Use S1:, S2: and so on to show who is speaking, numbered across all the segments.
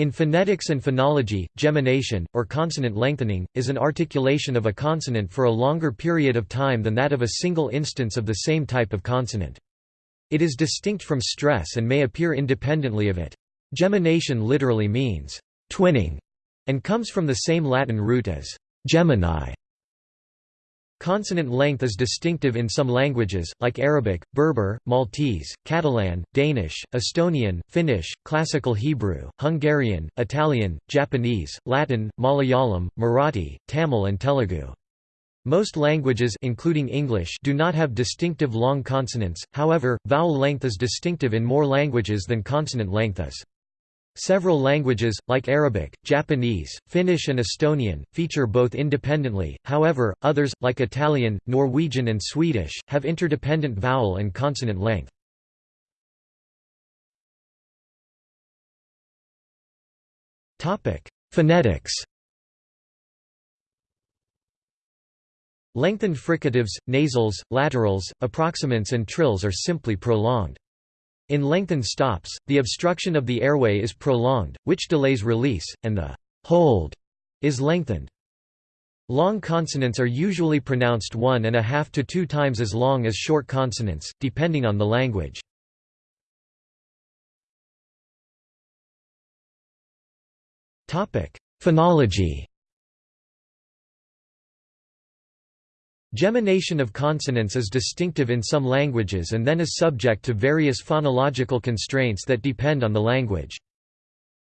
S1: In phonetics and phonology, gemination, or consonant lengthening, is an articulation of a consonant for a longer period of time than that of a single instance of the same type of consonant. It is distinct from stress and may appear independently of it. Gemination literally means twinning and comes from the same Latin root as Gemini. Consonant length is distinctive in some languages, like Arabic, Berber, Maltese, Catalan, Danish, Estonian, Finnish, Classical Hebrew, Hungarian, Italian, Japanese, Latin, Malayalam, Marathi, Tamil and Telugu. Most languages including English do not have distinctive long consonants, however, vowel length is distinctive in more languages than consonant length is. Several languages, like Arabic, Japanese, Finnish and Estonian, feature both independently, however, others, like Italian, Norwegian and Swedish, have interdependent vowel and consonant length. Phonetics Lengthened fricatives, nasals, laterals, approximants and trills are simply prolonged. In lengthened stops, the obstruction of the airway is prolonged, which delays release, and the hold is lengthened. Long consonants are usually pronounced one and a half to two times as long as short consonants, depending on the language. Phonology Gemination of consonants is distinctive in some languages and then is subject to various phonological constraints that depend on the language.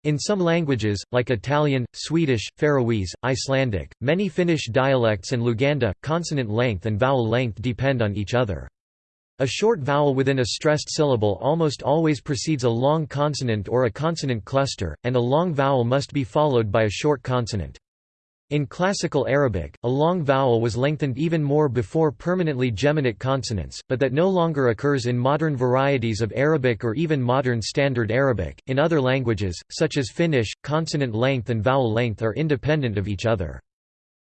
S1: In some languages, like Italian, Swedish, Faroese, Icelandic, many Finnish dialects and Luganda, consonant length and vowel length depend on each other. A short vowel within a stressed syllable almost always precedes a long consonant or a consonant cluster, and a long vowel must be followed by a short consonant. In Classical Arabic, a long vowel was lengthened even more before permanently geminate consonants, but that no longer occurs in modern varieties of Arabic or even modern Standard Arabic. In other languages, such as Finnish, consonant length and vowel length are independent of each other.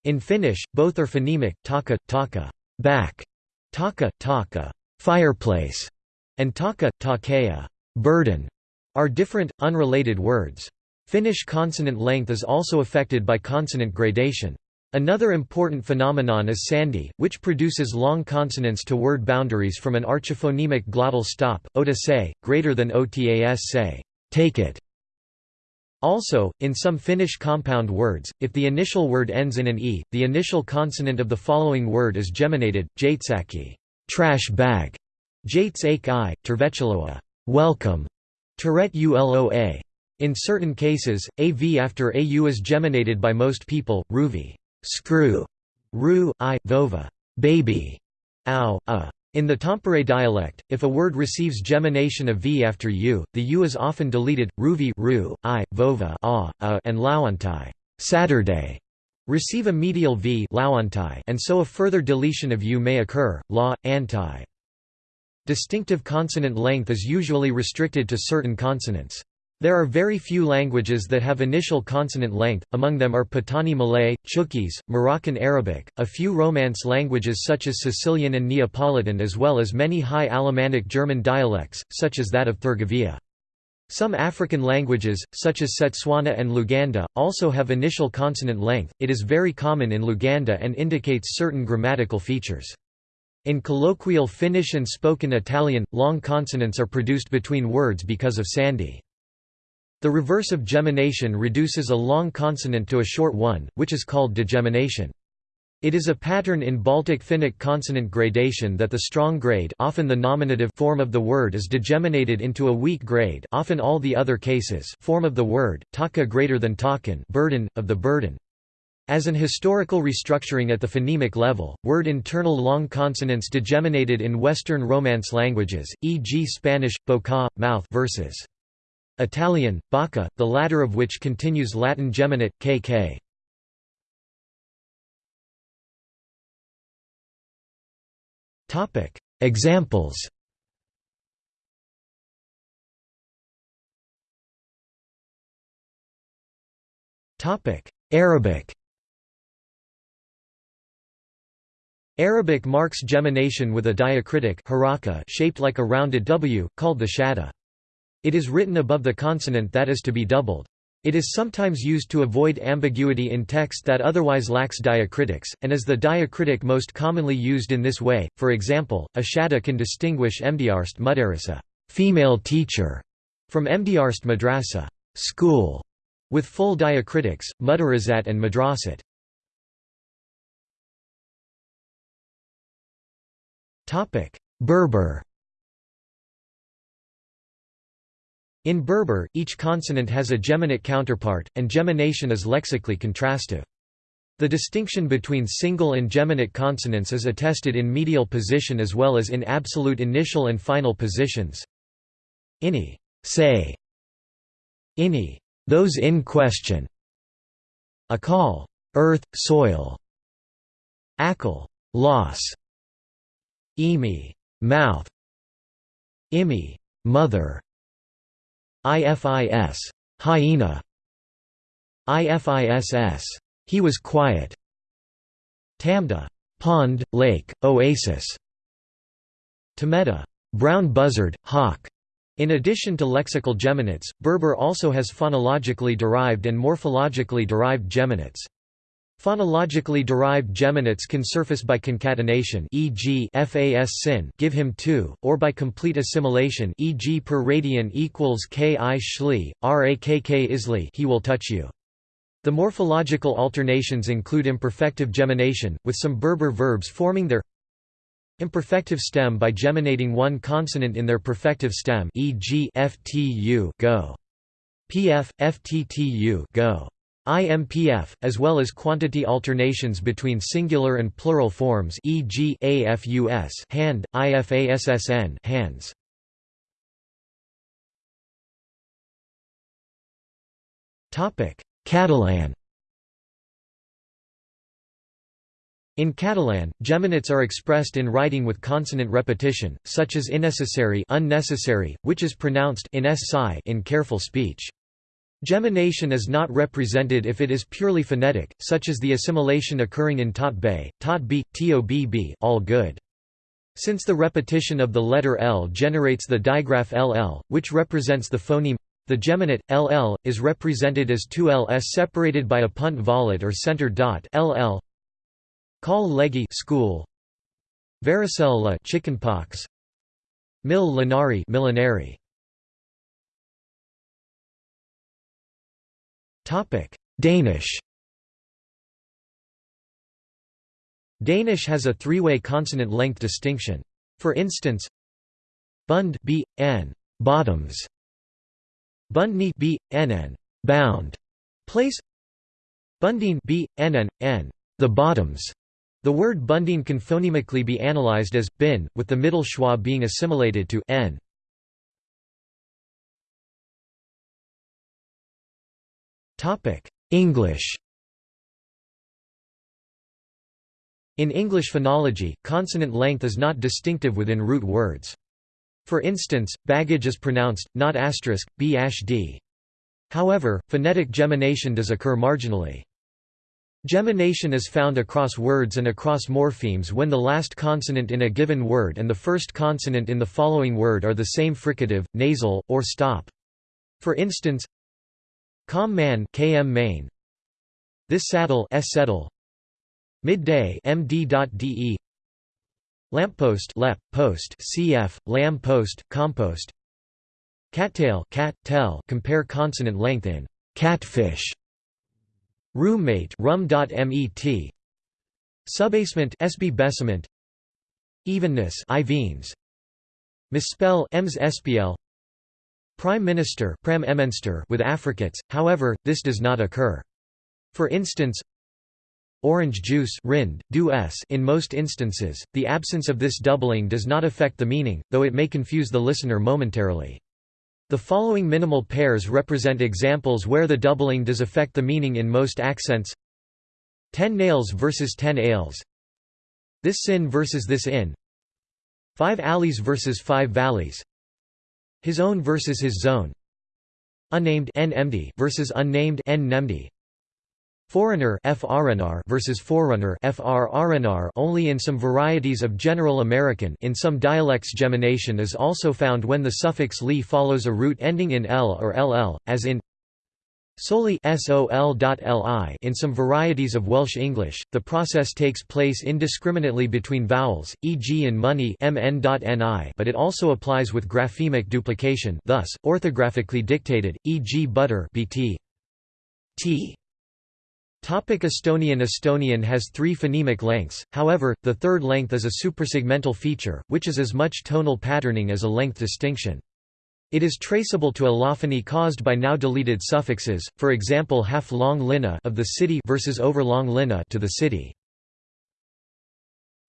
S1: In Finnish, both are phonemic, taka, taka, back, taka, taka, fireplace, and taka, takea, burden, are different, unrelated words. Finnish consonant length is also affected by consonant gradation. Another important phenomenon is sandhi, which produces long consonants to word boundaries from an archiphonemic glottal stop, ota say, greater than otas say, take it. Also, in some Finnish compound words, if the initial word ends in an e, the initial consonant of the following word is geminated, jaitsaki, trash bag, jaits i, tervetuloa, welcome, Tourette uloa. In certain cases, AV after AU is geminated by most people, ruvi screw, ru, i, vova baby, ow, a. In the Tampere dialect, if a word receives gemination of v after u, the u is often deleted, ruvi ru, i, vova a, a and lauantai Saturday receive a medial v and so a further deletion of u may occur, la, anti. Distinctive consonant length is usually restricted to certain consonants. There are very few languages that have initial consonant length, among them are Patani Malay, Chuukese, Moroccan Arabic, a few Romance languages such as Sicilian and Neapolitan as well as many High Alemannic German dialects, such as that of Thurgovia. Some African languages, such as Setswana and Luganda, also have initial consonant length, it is very common in Luganda and indicates certain grammatical features. In colloquial Finnish and spoken Italian, long consonants are produced between words because of sandhi. The reverse of gemination reduces a long consonant to a short one, which is called degemination. It is a pattern in Baltic Finnic consonant gradation that the strong grade often the nominative form of the word is degeminated into a weak grade often all the other cases form of the word, taka greater than takan burden, of the burden. As an historical restructuring at the phonemic level, word internal long consonants degeminated in Western Romance languages, e.g. Spanish, boca, mouth versus Italian, bocca, the latter of which continues Latin geminate, kk. Examples Arabic Arabic marks gemination with a diacritic shaped like a rounded W, called the shadda. It is written above the consonant that is to be doubled. It is sometimes used to avoid ambiguity in text that otherwise lacks diacritics, and is the diacritic most commonly used in this way. For example, Ashada can distinguish Mdarst Mudarisa, female teacher, from Mdarst Madrasa, school, with full diacritics, Mudarazat and Madrasat. Berber In Berber, each consonant has a geminate counterpart, and gemination is lexically contrastive. The distinction between single and geminate consonants is attested in medial position as well as in absolute initial and final positions. Ini say, ini those in question, akal earth, soil, akal loss, imi mouth, imi mother, IFIS hyena. IFISS he was quiet. Tamda pond lake oasis. Tameta brown buzzard hawk. In addition to lexical geminates Berber also has phonologically derived and morphologically derived geminates Phonologically derived geminates can surface by concatenation e.g. fas sin give him 2, or by complete assimilation e.g. per radian equals ki shli, rakk isli he will touch you. The morphological alternations include imperfective gemination, with some Berber verbs forming their imperfective stem by geminating one consonant in their perfective stem e.g. ftu go. pf, fttu go. IMPF, as well as quantity alternations between singular and plural forms e.g. AFUS hand, IFASSN hands. Catalan In Catalan, geminates are expressed in writing with consonant repetition, such as innecessary unnecessary, which is pronounced in careful speech. Gemination is not represented if it is purely phonetic, such as the assimilation occurring in tot b, tobb all good. Since the repetition of the letter L generates the digraph LL, which represents the phoneme the geminate, LL, is represented as two LS separated by a punt volat or center dot LL. Call leggy school. Varicella chickenpox. Mil lanari millenary. Danish Danish has a three-way consonant length distinction. For instance, bund b, n, bottoms, bundni b, nn, bound, place, bundine b, nn, n, the bottoms. The word bundine can phonemically be analyzed as bin, with the middle schwa being assimilated to n. English In English phonology, consonant length is not distinctive within root words. For instance, baggage is pronounced, not asterisk, b-d. However, phonetic gemination does occur marginally. Gemination is found across words and across morphemes when the last consonant in a given word and the first consonant in the following word are the same fricative, nasal, or stop. For instance, Com man km main. This saddle s settle. Midday md.de. Lamppost lep post cf lamb post compost. Cattail cat tell compare consonant length in catfish. Roommate rum.met. Subasement sb besament. Evenness ivenes. Misspell ems spl Prime Minister with affricates, however, this does not occur. For instance, orange juice rind, s in most instances, the absence of this doubling does not affect the meaning, though it may confuse the listener momentarily. The following minimal pairs represent examples where the doubling does affect the meaning in most accents Ten nails versus ten ales This sin versus this inn Five alleys versus five valleys his own versus his zone. Unnamed n versus unnamed n Foreigner FRNR versus forerunner only in some varieties of General American in some dialects gemination is also found when the suffix li follows a root ending in l or ll, as in Solely sol.li in some varieties of Welsh English, the process takes place indiscriminately between vowels, e.g. in money mn.ni but it also applies with graphemic duplication thus, orthographically dictated, e.g. butter bt. t. Topic Estonian Estonian has three phonemic lengths, however, the third length is a suprasegmental feature, which is as much tonal patterning as a length distinction. It is traceable to allophony caused by now deleted suffixes, for example half-long lina of the city versus overlong lina to the city.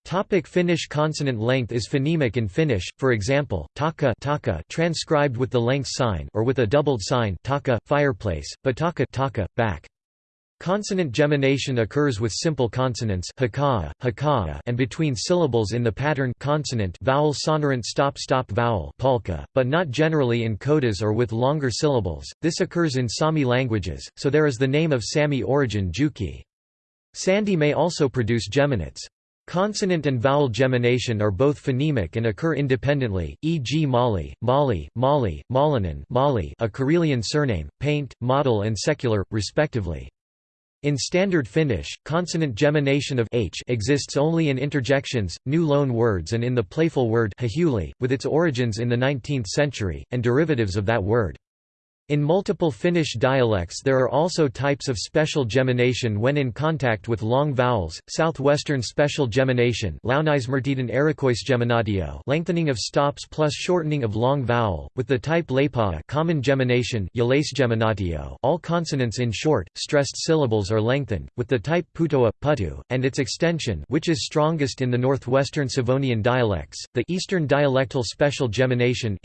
S1: Topic Finnish consonant length is phonemic in Finnish, for example, taka, taka transcribed with the length sign or with a doubled sign taka, fireplace, but taka, taka back. Consonant gemination occurs with simple consonants hakaa, hakaa, and between syllables in the pattern consonant vowel sonorant stop-stop vowel polka, but not generally in codas or with longer syllables. This occurs in Sami languages, so there is the name of Sami origin Juki. Sandhi may also produce geminates. Consonant and vowel gemination are both phonemic and occur independently, e.g. Mali, Mali, Mali, Malinen Mali, a Karelian surname, paint, model and secular, respectively. In Standard Finnish, consonant gemination of h exists only in interjections, new loan words and in the playful word with its origins in the 19th century, and derivatives of that word. In multiple Finnish dialects there are also types of special gemination when in contact with long vowels, southwestern special gemination lengthening of stops plus shortening of long vowel, with the type leipa common gemination all consonants in short, stressed syllables are lengthened, with the type putoa, putu, and its extension which is strongest in the northwestern Savonian dialects, the eastern dialectal special gemination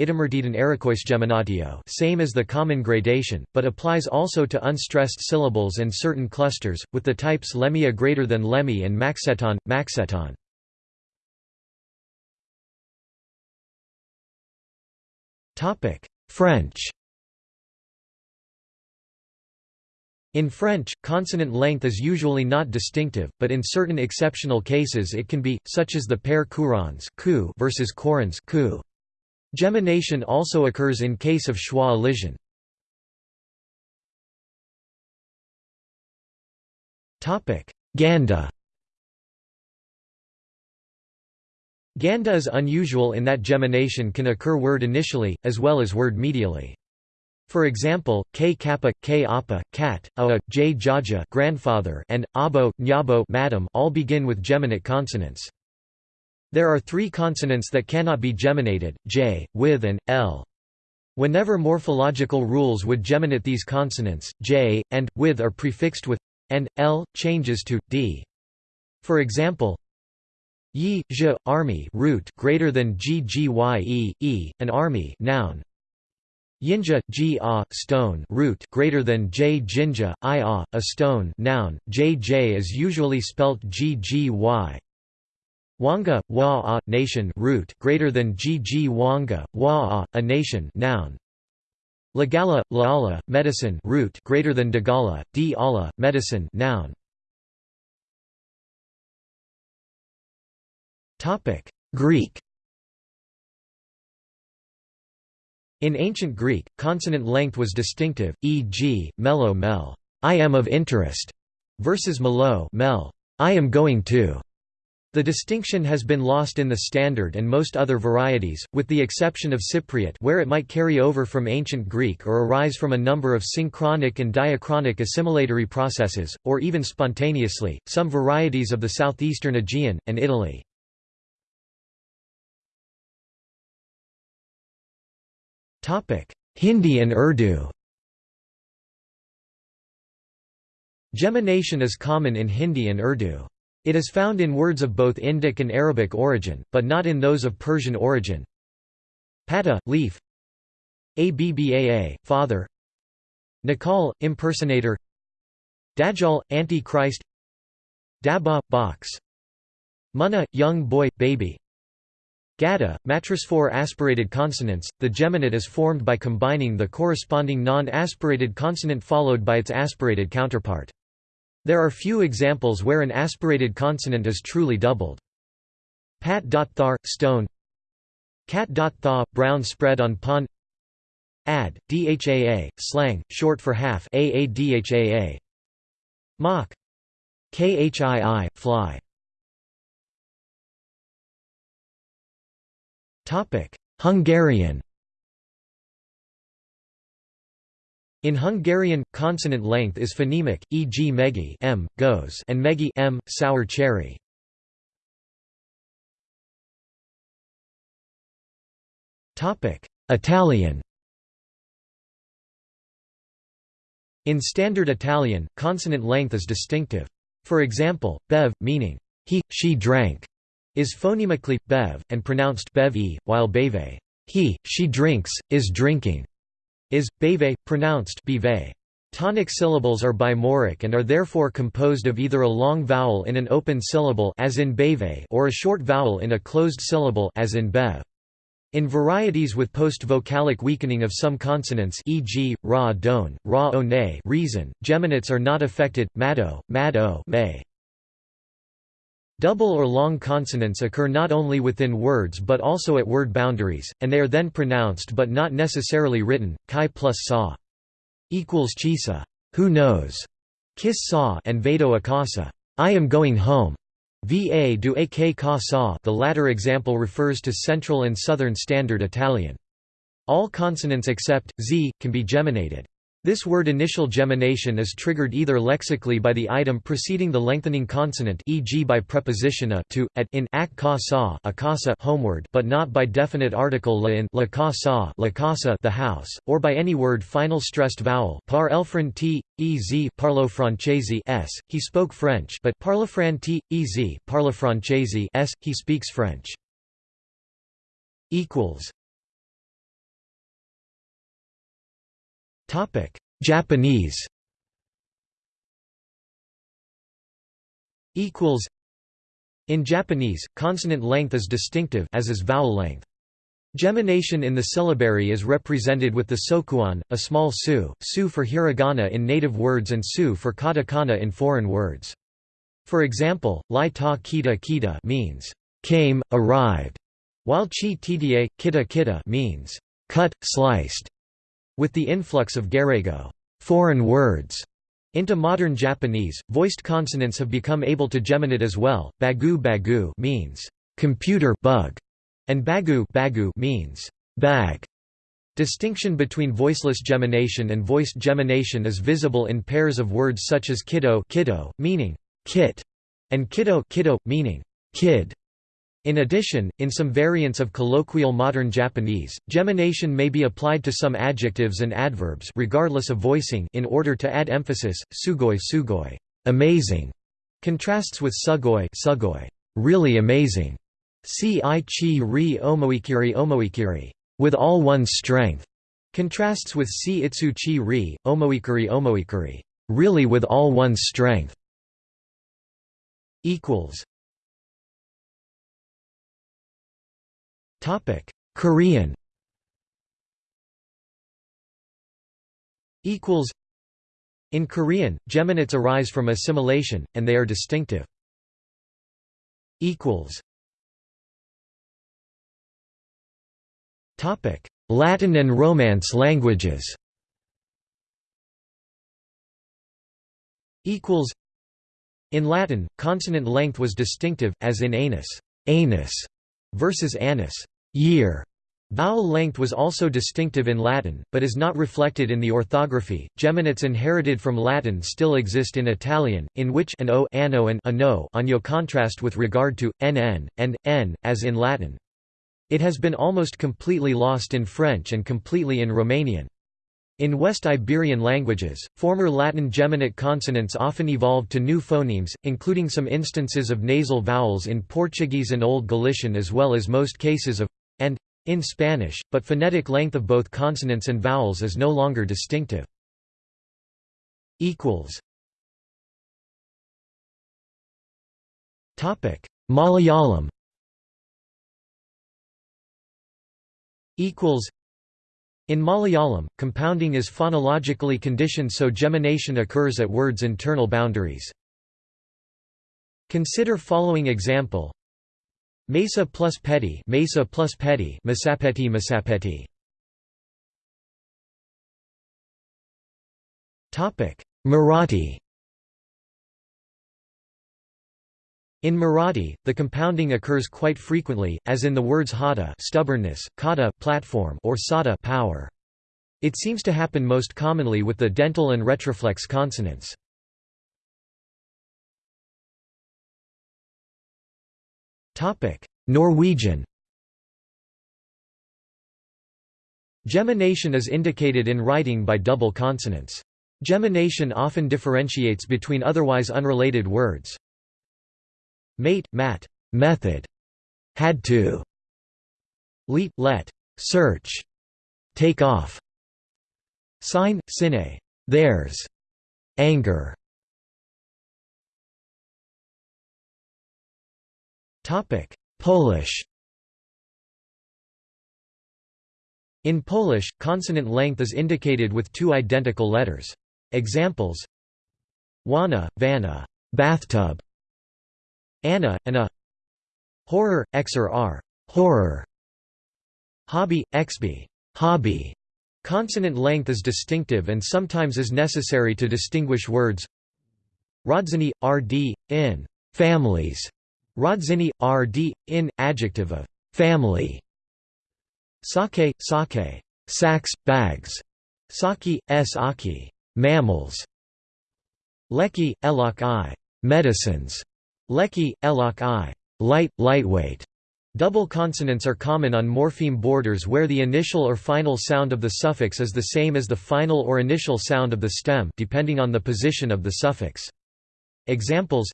S1: same as the common common gradation, but applies also to unstressed syllables and certain clusters, with the types lemia greater than lemmi and maxeton, maxeton. French In French, consonant length is usually not distinctive, but in certain exceptional cases it can be, such as the pair courants versus courants Gemination also occurs in case of schwa elision. Ganda Ganda is unusual in that gemination can occur word initially, as well as word medially. For example, k kappa, k appa, cat, a, j jaja grandfather, and abo, nyabo madam all begin with geminate consonants. There are three consonants that cannot be geminated, j, with and, l. Whenever morphological rules would geminate these consonants, j, and, with are prefixed with and l changes to d. For example, yi, zh, army root greater than ggye, e, an army noun. Yinja, g a, stone root greater than j jinja, i a, a stone noun. jj is usually spelt ggy. Wanga, wa a, nation root greater than gg wanga, wa a, a nation noun. Lagala, laala, medicine root greater than dagala, di ala, medicine noun. Topic: Greek. In ancient Greek, consonant length was distinctive, e.g., melo mel, I am of interest, versus melo mel, I am going to. The distinction has been lost in the Standard and most other varieties, with the exception of Cypriot where it might carry over from Ancient Greek or arise from a number of synchronic and diachronic assimilatory processes, or even spontaneously, some varieties of the southeastern Aegean, and Italy. Hindi and Urdu Gemination is common in Hindi and Urdu. It is found in words of both Indic and Arabic origin, but not in those of Persian origin. Pata, leaf Abba, father. Nakal, impersonator. Dajjal, anti-Christ. Daba, box. Munna, young boy, baby. Gada, mattress four aspirated consonants, the geminate is formed by combining the corresponding non-aspirated consonant followed by its aspirated counterpart. There are few examples where an aspirated consonant is truly doubled. Pat.thar, stone Cat.thaw, brown spread on pond ad, dhaa, slang, short for half aadhaa. Mock. khii, fly. Hungarian In Hungarian, consonant length is phonemic, e.g. megi m, goes and megi m, sour cherry. Italian In Standard Italian, consonant length is distinctive. For example, bev, meaning he, she drank, is phonemically, bev, and pronounced bev -e, while beve, he, she drinks, is drinking, is, beve, pronounced bive. Tonic syllables are bimoric and are therefore composed of either a long vowel in an open syllable as in beve or a short vowel in a closed syllable as in bev. In varieties with post-vocalic weakening of some consonants e.g., ra don, ra one reason, geminates are not affected, mado, mado may. Double or long consonants occur not only within words but also at word boundaries, and they are then pronounced but not necessarily written, chi plus sa equals chisa, who knows, kiss sa and vado a casa, I am going home. Va do a che ca sa the latter example refers to Central and Southern Standard Italian. All consonants except, z, can be geminated. This word initial gemination is triggered either lexically by the item preceding the lengthening consonant e.g. by preposition a to, at in ak ka sa a casa homeward but not by definite article la in la ka sa la casa the house, or by any word final stressed vowel par elfran t, ez parlo francese s, he spoke French but parlefran t, ez parla francese s, he speaks French. Japanese equals In Japanese, consonant length is distinctive as is vowel length. Gemination in the syllabary is represented with the sokuon, a small su, su for hiragana in native words and su for katakana in foreign words. For example, lai ta kita kita means came, arrived, while chi tda, kita kita means cut, sliced. With the influx of gairaigo foreign words into modern Japanese, voiced consonants have become able to geminate as well. Bagu bagu means computer bug, and bagu bagu means bag. Distinction between voiceless gemination and voiced gemination is visible in pairs of words such as kiddo, kiddo meaning kit, and kiddo, kiddo meaning kid. In addition, in some variants of colloquial modern Japanese, gemination may be applied to some adjectives and adverbs regardless of voicing in order to add emphasis. Sugoi sugoi, amazing, contrasts with sugoi sugoi, really amazing. Si chi ri omoikiri omoikiri, with all one's strength, contrasts with si itsu chi ri, omoikiri omoikiri, really with all one's strength. equals Topic: Korean. Equals. In Korean, geminates arise from assimilation, and they are distinctive. Equals. Topic: Latin and Romance languages. Equals. In Latin, consonant length was distinctive, as in anus, anus versus annus year. Vowel length was also distinctive in Latin, but is not reflected in the orthography. Geminates inherited from Latin still exist in Italian, in which an o anno and ano anno contrast with regard to nn and n, as in Latin. It has been almost completely lost in French and completely in Romanian. In West Iberian languages, former Latin geminate consonants often evolved to new phonemes, including some instances of nasal vowels in Portuguese and Old Galician as well as most cases of in Spanish, but phonetic length of both consonants and vowels is no longer distinctive. Malayalam. In Malayalam, compounding is phonologically conditioned so gemination occurs at words' internal boundaries. Consider following example Mesa plus petty, Mesa plus Petty, Masapeti Masapeti Topic Marathi In Marathi, the compounding occurs quite frequently, as in the words hada stubbornness, kata platform or sada power. It seems to happen most commonly with the dental and retroflex consonants. Norwegian Gemination is indicated in writing by double consonants. Gemination often differentiates between otherwise unrelated words. Mate, mat, method, had to, leet, let, search, take off, sign, sine, theirs, anger. Topic: Polish. In Polish, consonant length is indicated with two identical letters. Examples: wana, vanna, bathtub, Anna, Anna Horror, Xer R horror. Hobby, Xb hobby. Consonant length is distinctive and sometimes is necessary to distinguish words. Rodziny, rd, in families. Rodziny, rd, in, adjective of family. Sake, sake, sacks, bags. Saki, s aki, mammals. Leki, elok i, medicines. Leki, elok i, light, lightweight. Double consonants are common on morpheme borders where the initial or final sound of the suffix is the same as the final or initial sound of the stem depending on the position of the suffix. Examples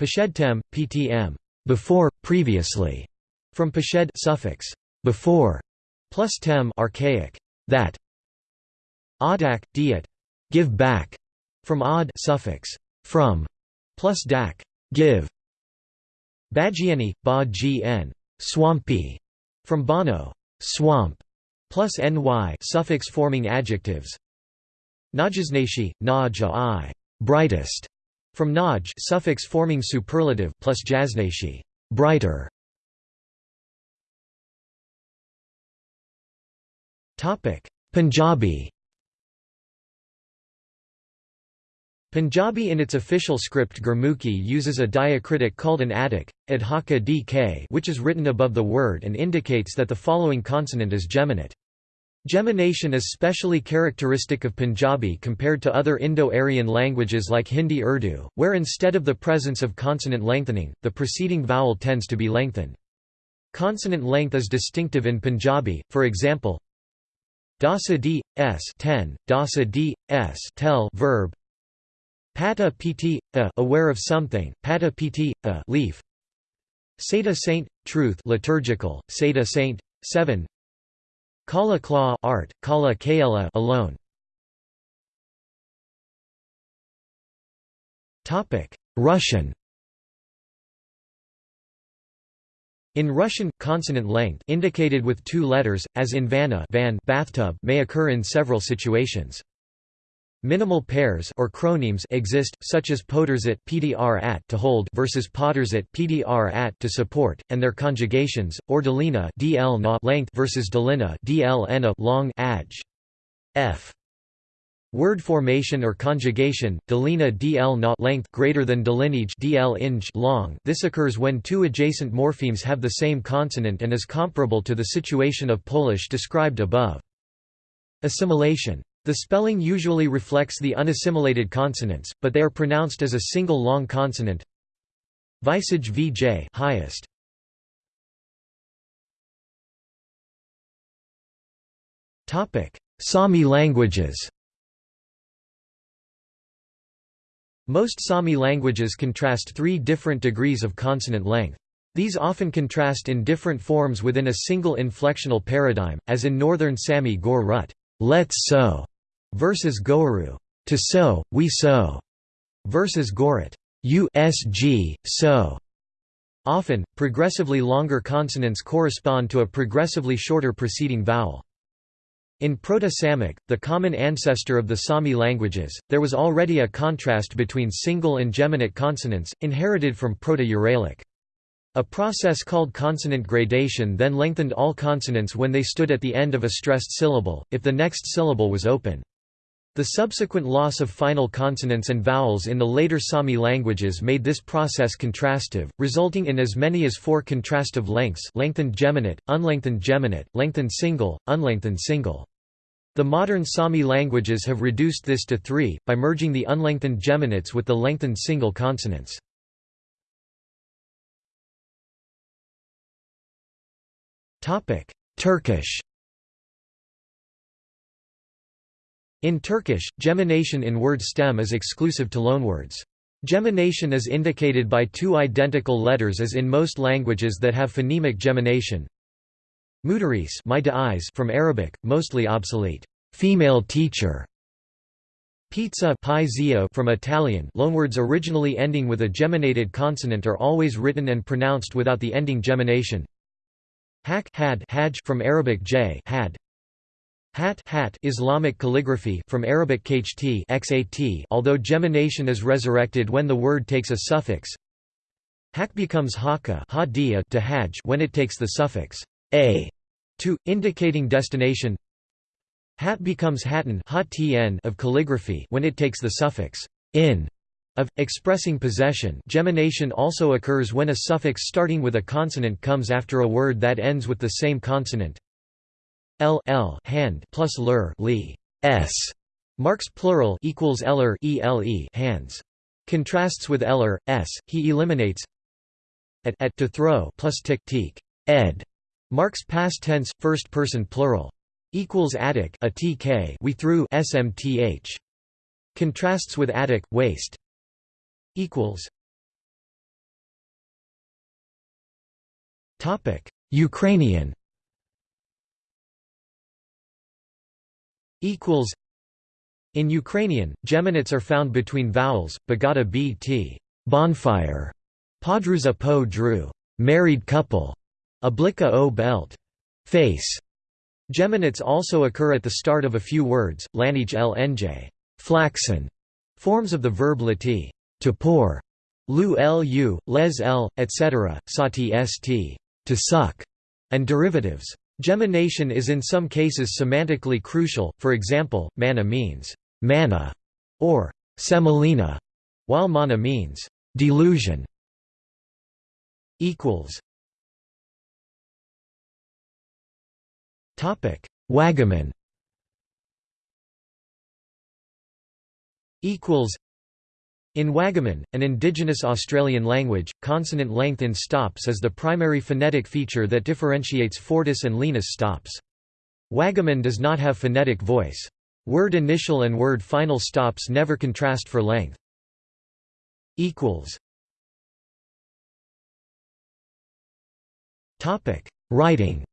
S1: Pashedtem, ptm, before, previously, from peshed suffix, before, plus tem archaic, that. Odak, diet, give back, from odd suffix, from, plus dak, Give. Bagieni, ba gn, swampy, from bano, swamp, plus ny suffix forming adjectives. Najasnashi, naja brightest, from naj suffix forming superlative plus jasnashi, brighter. Topic: Punjabi Punjabi in its official script Gurmukhi uses a diacritic called an adik, adhaka dk which is written above the word and indicates that the following consonant is geminate. Gemination is specially characteristic of Punjabi compared to other Indo-Aryan languages like Hindi Urdu, where instead of the presence of consonant lengthening, the preceding vowel tends to be lengthened. Consonant length is distinctive in Punjabi, for example, Dasa d, s 10, dasa d, s tel verb, Pata pt, a aware of something, pata pt, a leaf. Seta saint, truth liturgical, Seta saint, 7 Kala claw art, Kala kala alone. Topic: Russian In Russian, consonant length indicated with two letters, as in vana van bathtub may occur in several situations. Minimal pairs or chronemes exist, such as poderzit pdr at to hold versus potterzit pdr at to support, and their conjugations, or delina dl na length versus delina dl na long adj. f. Word formation or conjugation, delina dl na length greater than delineage dl inj long. This occurs when two adjacent morphemes have the same consonant and is comparable to the situation of Polish described above. Assimilation the spelling usually reflects the unassimilated consonants, but they are pronounced as a single long consonant. Visage vj highest. Topic: Sami languages. Most Sami languages contrast three different degrees of consonant length. These often contrast in different forms within a single inflectional paradigm, as in Northern Sami Gor Rut, let's so, versus Goaru, to sow, we sow, versus Gorat, usg, so. Often, progressively longer consonants correspond to a progressively shorter preceding vowel. In Proto-Samic, the common ancestor of the Sami languages, there was already a contrast between single and geminate consonants, inherited from Proto-Uralic. A process called consonant gradation then lengthened all consonants when they stood at the end of a stressed syllable, if the next syllable was open. The subsequent loss of final consonants and vowels in the later Sami languages made this process contrastive, resulting in as many as four contrastive lengths lengthened geminate, unlengthened geminate, lengthened single, unlengthened single. The modern Sami languages have reduced this to three, by merging the unlengthened geminates with the lengthened single consonants. Turkish In Turkish, gemination in word stem is exclusive to loanwords. Gemination is indicated by two identical letters as in most languages that have phonemic gemination. Mudaris from Arabic, mostly obsolete. Female teacher. Pizza from Italian loanwords originally ending with a geminated consonant are always written and pronounced without the ending gemination. Hak had from Arabic j had, Hat, hat Islamic calligraphy from Arabic kht xat although gemination is resurrected when the word takes a suffix. Hak becomes haka to hajj when it takes the suffix a to, indicating destination. Hat becomes hatton of calligraphy when it takes the suffix in of, expressing possession gemination also occurs when a suffix starting with a consonant comes after a word that ends with the same consonant. L L hand plus lur li s marks plural equals eller ele hands. Contrasts with eller s. He eliminates at at to throw plus tik tik ed marks past tense first person plural equals attic a tk we threw smth. Contrasts with attic waste equals Topic Ukrainian equals in Ukrainian, geminates are found between vowels, bagata bt bonfire, podruza po dru married couple, oblika o belt face. Geminates also occur at the start of a few words, lanij l nj flaxen, forms of the verb lati to pour, lu lu, les l, etc., sati st to suck, and derivatives. Gemination is in some cases semantically crucial, for example, mana means manna or semolina, while mana means delusion. Wagaman. Equals. In Wagaman, an indigenous Australian language, consonant length in stops is the primary phonetic feature that differentiates Fortis and Lenis stops. Wagaman does not have phonetic voice. Word initial and word final stops never contrast for length. Writing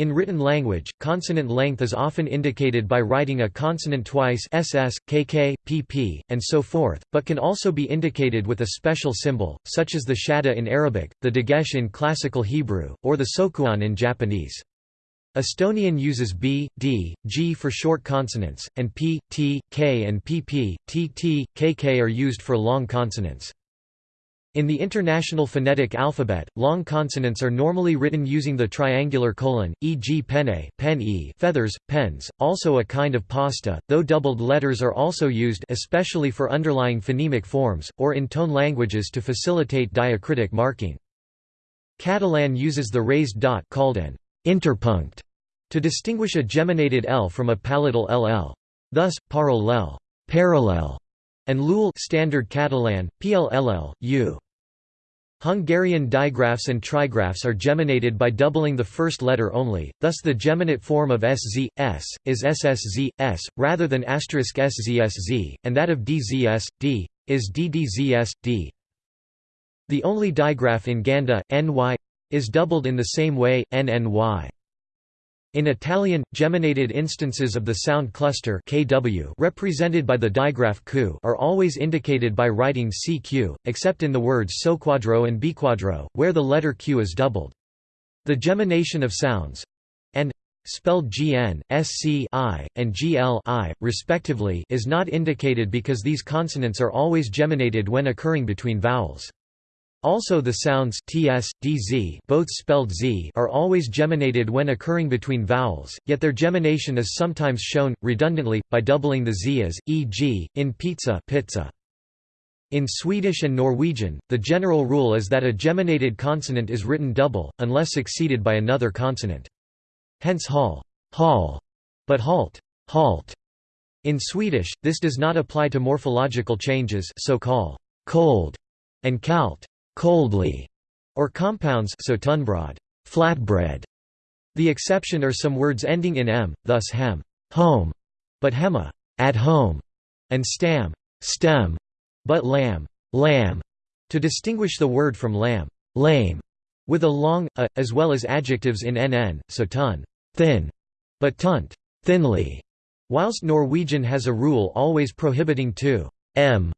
S1: in written language, consonant length is often indicated by writing a consonant twice ss, kk, pp, and so forth, but can also be indicated with a special symbol, such as the shadda in Arabic, the dagesh in Classical Hebrew, or the sokuon in Japanese. Estonian uses b, d, g for short consonants, and p, t, k and pp, tt, kk are used for long consonants. In the International Phonetic Alphabet, long consonants are normally written using the triangular colon, e.g. penne pen -e, feathers, pens, also a kind of pasta, though doubled letters are also used especially for underlying phonemic forms, or in tone languages to facilitate diacritic marking. Catalan uses the raised dot called an interpunct to distinguish a geminated L from a palatal LL. Thus, parallel, parallel and Lul Standard Catalan, PLLL, U. Hungarian digraphs and trigraphs are geminated by doubling the first letter only, thus the geminate form of sz, s, is ssz, s, rather than asterisk szsz, and that of dzs, d, is ddzs, d. The only digraph in Ganda, ny, is doubled in the same way, nny. In Italian, geminated instances of the sound cluster kw represented by the digraph q are always indicated by writing cq, except in the words soqquadro and biqquadro, where the letter q is doubled. The gemination of sounds and spelled gn, sc I, and gl I, respectively is not indicated because these consonants are always geminated when occurring between vowels. Also the sounds ts, dz both spelled z are always geminated when occurring between vowels, yet their gemination is sometimes shown, redundantly, by doubling the z as, e.g., in pizza, pizza. In Swedish and Norwegian, the general rule is that a geminated consonant is written double, unless succeeded by another consonant. Hence hall, hall, but halt, halt. In Swedish, this does not apply to morphological changes so call cold and kalt coldly, or compounds so tunnbröd, flatbread. The exception are some words ending in m, thus hem, home, but hemma, at home, and stam, stem, but lamm, lamb, to distinguish the word from lam, lame, with a long a, as well as adjectives in nn, so tunn, thin, but tunt, thinly. Whilst Norwegian has a rule always prohibiting to m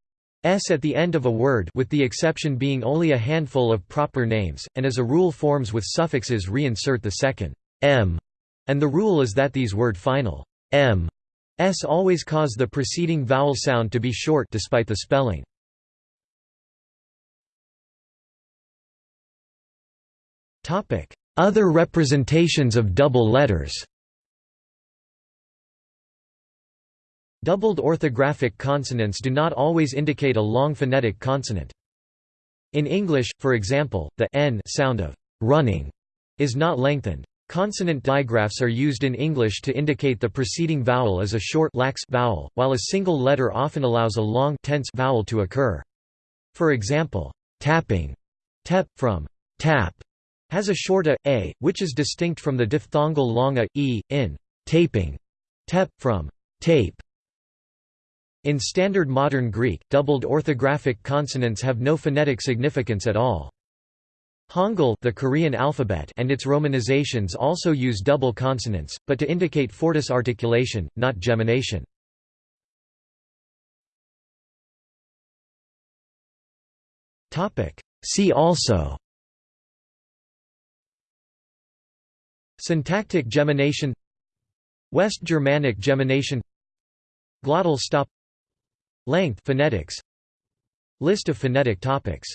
S1: S at the end of a word with the exception being only a handful of proper names, and as a rule forms with suffixes reinsert the second m, and the rule is that these word final m s always cause the preceding vowel sound to be short despite the spelling. Other representations of double letters Doubled orthographic consonants do not always indicate a long phonetic consonant. In English, for example, the n sound of running is not lengthened. Consonant digraphs are used in English to indicate the preceding vowel as a short lax vowel, while a single letter often allows a long tense vowel to occur. For example, tapping tep, from tap, has a short a, a, which is distinct from the diphthongal long a, e, in taping tep, from tape. In Standard Modern Greek, doubled orthographic consonants have no phonetic significance at all. Hangul the Korean alphabet and its romanizations also use double consonants, but to indicate fortis articulation, not gemination. See also Syntactic gemination West Germanic gemination Glottal stop Length phonetics. List of phonetic topics